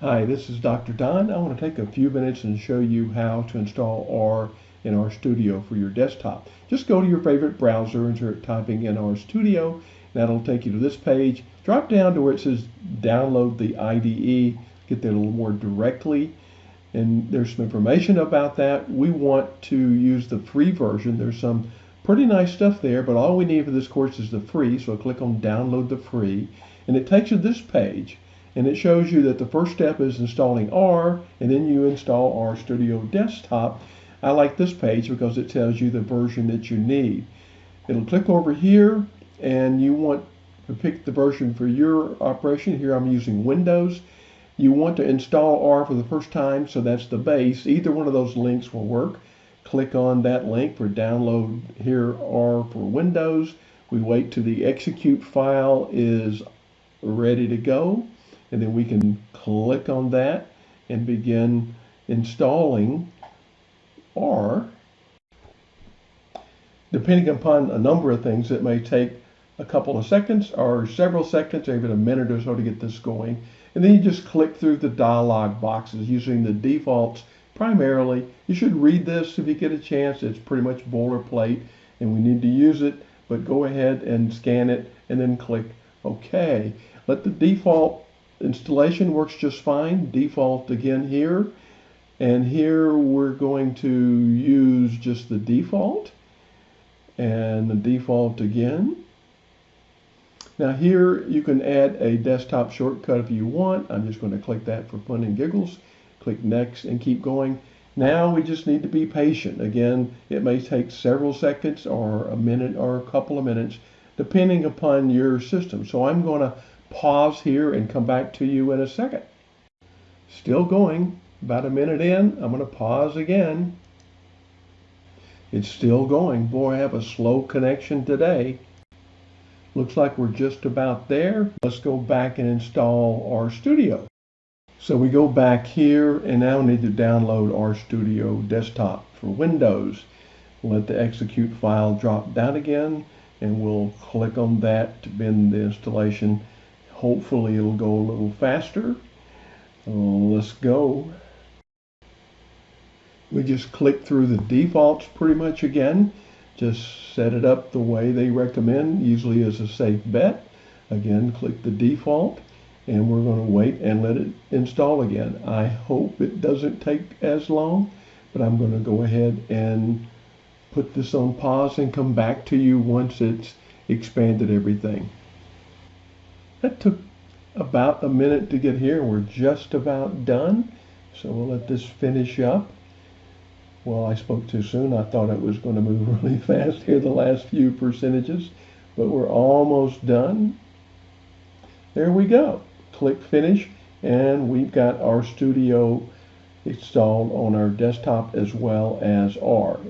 Hi, this is Dr. Don. I want to take a few minutes and show you how to install R in RStudio for your desktop. Just go to your favorite browser and start typing in RStudio. That'll take you to this page. Drop down to where it says download the IDE. Get there a little more directly. And there's some information about that. We want to use the free version. There's some pretty nice stuff there, but all we need for this course is the free. So I'll click on download the free and it takes you to this page and it shows you that the first step is installing R and then you install R Studio Desktop. I like this page because it tells you the version that you need. It'll click over here and you want to pick the version for your operation. Here I'm using Windows. You want to install R for the first time, so that's the base. Either one of those links will work. Click on that link for download here R for Windows. We wait till the execute file is ready to go and then we can click on that and begin installing R. Depending upon a number of things, it may take a couple of seconds or several seconds or even a minute or so to get this going. And then you just click through the dialog boxes using the defaults primarily. You should read this if you get a chance. It's pretty much boilerplate and we need to use it, but go ahead and scan it and then click OK. Let the default installation works just fine. Default again here. And here we're going to use just the default and the default again. Now here you can add a desktop shortcut if you want. I'm just going to click that for fun and giggles. Click next and keep going. Now we just need to be patient. Again, it may take several seconds or a minute or a couple of minutes depending upon your system. So I'm going to pause here and come back to you in a second. Still going, about a minute in, I'm going to pause again. It's still going. Boy, I have a slow connection today. Looks like we're just about there. Let's go back and install RStudio. So we go back here and now we need to download RStudio desktop for Windows. Let the execute file drop down again and we'll click on that to begin the installation Hopefully it'll go a little faster. Uh, let's go. We just click through the defaults pretty much again. Just set it up the way they recommend, usually as a safe bet. Again, click the default and we're going to wait and let it install again. I hope it doesn't take as long, but I'm going to go ahead and put this on pause and come back to you once it's expanded everything. That took about a minute to get here. We're just about done. So we'll let this finish up. Well, I spoke too soon. I thought it was going to move really fast here, the last few percentages, but we're almost done. There we go. Click finish, and we've got RStudio installed on our desktop as well as R.